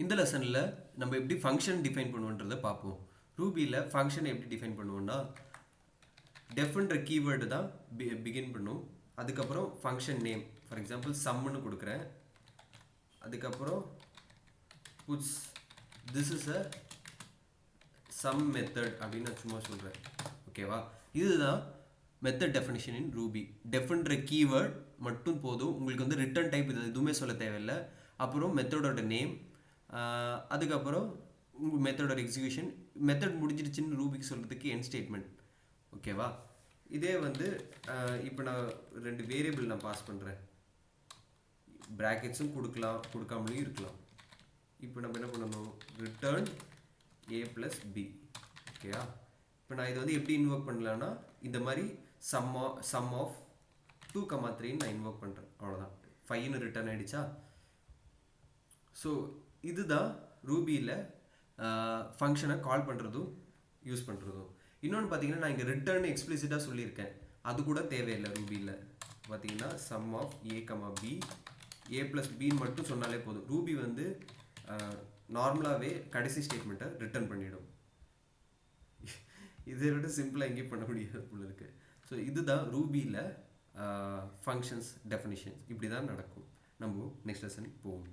இந்த லெசனில் நம்ம எப்படி ஃபங்க்ஷன் டிஃபைன் பண்ணுவோன்றதை பார்ப்போம். ரூபியில் ஃபங்க்ஷனை எப்படி டிஃபைன் பண்ணுவோம்னா டெஃப்ன்ற கீவேர்டு தான் பி பிகின் பண்ணும். அதுக்கப்புறம் ஃபங்க்ஷன் நேம் ஃபார் எக்ஸாம்பிள் சம்முன்னு கொடுக்குறேன். அதுக்கப்புறம் puts this is a sum method அப்படின்னு நான் சும்மா சொல்கிறேன் ஓகேவா இதுதான் மெத்தட் டெஃபினிஷன் இன் ரூபி டெஃப்ன்ற கீவேர்ட் மட்டும் போதும். உங்களுக்கு வந்து ரிட்டர்ன் டைப் இது எதுவுமே சொல்ல தேவையில்லை. அப்புறம் மெத்தடோட நேம் அதுக்கப்புறம் உங்கள் மெத்தடோட எக்ஸிக்யூஷன் மெத்தட் முடிஞ்சிருச்சுன்னு ரூபிக்கு சொல்கிறதுக்கு என் ஸ்டேட்மெண்ட் ஓகேவா இதே வந்து இப்போ நான் ரெண்டு வேரியபிள் நான் பாஸ் பண்ணுறேன் ப்ராக்கெட்ஸும் கொடுக்கலாம் கொடுக்காமலும் இருக்கலாம். இப்போ நம்ம என்ன பண்ணணும்? ரிட்டர்ன் ஏ ப்ளஸ் பி ஓகேயா இப்போ நான் இதை வந்து எப்படி இன்வொர்க் பண்ணலான்னா இந்த மாதிரி sum sum of two comma த்ரீன்னு நான் இன்வொர்க் பண்ணுறேன் அவ்வளோதான் ஃபைவ்னு ரிட்டர்ன் ஆகிடுச்சா ஸோ இதுதான் ரூபியில் ஃபங்க்ஷனை கால் பண்ணுறதும் யூஸ் பண்ணுறதும் இன்னொன்று பார்த்தீங்கன்னா நான் இங்கே ரிட்டர்ன் எக்ஸ்பிளிசிட்டாக சொல்லியிருக்கேன். அது கூட தேவையில்லை ரூபியில். பார்த்தீங்கன்னா sum of A comma B A plus பின்னு மட்டும் சொன்னாலே போதும். ரூபி வந்து நார்மலாகவே கடைசி ஸ்டேட்மெண்ட்டை ரிட்டர்ன் பண்ணிவிடும் இதை விட சிம்பிளாக எங்கேயும் பண்ண முடியாது போல இருக்கு. ஸோ இதுதான் ரூபியில் ஃபங்க்ஷன்ஸ் டெஃபினிஷன்ஸ் இப்படி தான் நடக்கும். நம்ம நெக்ஸ்ட் லெசன் போவோம்.